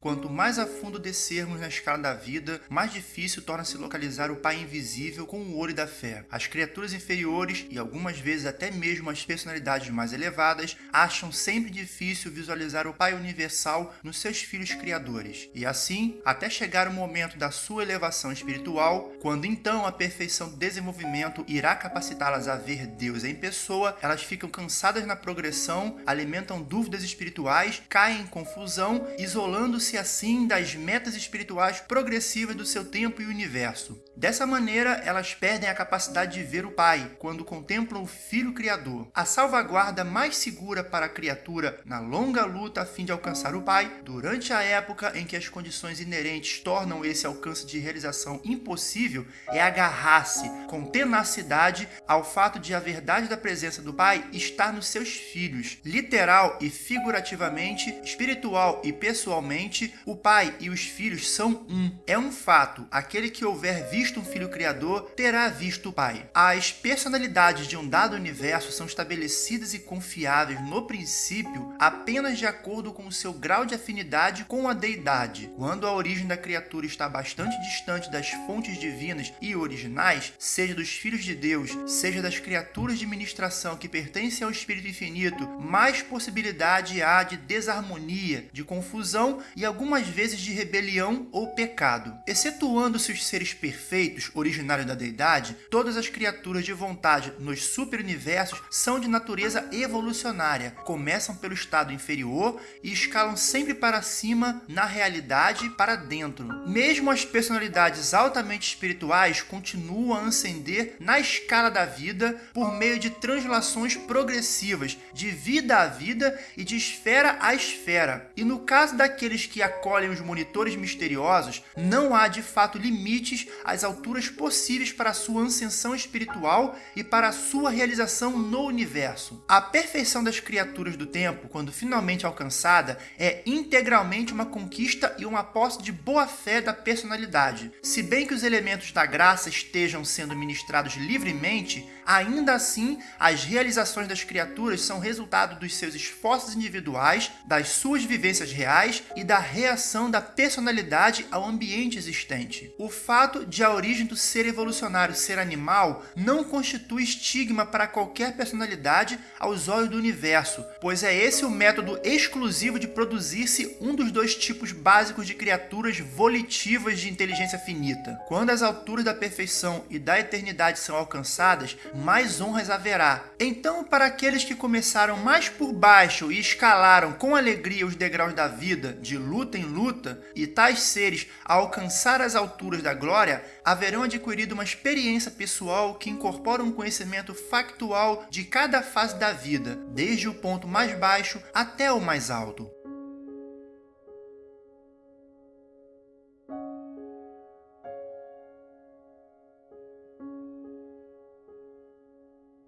Quanto mais a fundo descermos na escala da vida, mais difícil torna-se localizar o Pai invisível com o olho da fé. As criaturas inferiores, e algumas vezes até mesmo as personalidades mais elevadas, acham sempre difícil visualizar o Pai universal nos seus filhos criadores. E assim, até chegar o momento da sua elevação espiritual, quando então a perfeição do desenvolvimento irá capacitá-las a ver Deus em pessoa, elas ficam cansadas na progressão, alimentam dúvidas espirituais, caem em confusão, isolando-se se assim das metas espirituais progressivas do seu tempo e universo. Dessa maneira, elas perdem a capacidade de ver o Pai quando contemplam o Filho Criador. A salvaguarda mais segura para a criatura na longa luta a fim de alcançar o Pai, durante a época em que as condições inerentes tornam esse alcance de realização impossível, é agarrar-se com tenacidade ao fato de a verdade da presença do Pai estar nos seus filhos, literal e figurativamente, espiritual e pessoalmente o pai e os filhos são um. É um fato, aquele que houver visto um filho criador terá visto o pai. As personalidades de um dado universo são estabelecidas e confiáveis no princípio apenas de acordo com o seu grau de afinidade com a deidade. Quando a origem da criatura está bastante distante das fontes divinas e originais, seja dos filhos de Deus, seja das criaturas de ministração que pertencem ao Espírito Infinito, mais possibilidade há de desarmonia, de confusão e algumas vezes de rebelião ou pecado. Excetuando-se os seres perfeitos, originários da deidade, todas as criaturas de vontade nos superuniversos são de natureza evolucionária, começam pelo estado inferior e escalam sempre para cima na realidade para dentro. Mesmo as personalidades altamente espirituais continuam a ascender na escala da vida por meio de translações progressivas, de vida a vida e de esfera a esfera. E no caso daqueles que que acolhem os monitores misteriosos, não há de fato limites às alturas possíveis para sua ascensão espiritual e para sua realização no universo. A perfeição das criaturas do tempo, quando finalmente alcançada, é integralmente uma conquista e uma posse de boa fé da personalidade. Se bem que os elementos da graça estejam sendo ministrados livremente, ainda assim as realizações das criaturas são resultado dos seus esforços individuais, das suas vivências reais e da reação da personalidade ao ambiente existente. O fato de a origem do ser evolucionário ser animal não constitui estigma para qualquer personalidade aos olhos do universo, pois é esse o método exclusivo de produzir-se um dos dois tipos básicos de criaturas volitivas de inteligência finita. Quando as alturas da perfeição e da eternidade são alcançadas, mais honras haverá. Então, para aqueles que começaram mais por baixo e escalaram com alegria os degraus da vida, de luz luta em luta, e tais seres, ao alcançar as alturas da glória, haverão adquirido uma experiência pessoal que incorpora um conhecimento factual de cada fase da vida, desde o ponto mais baixo até o mais alto.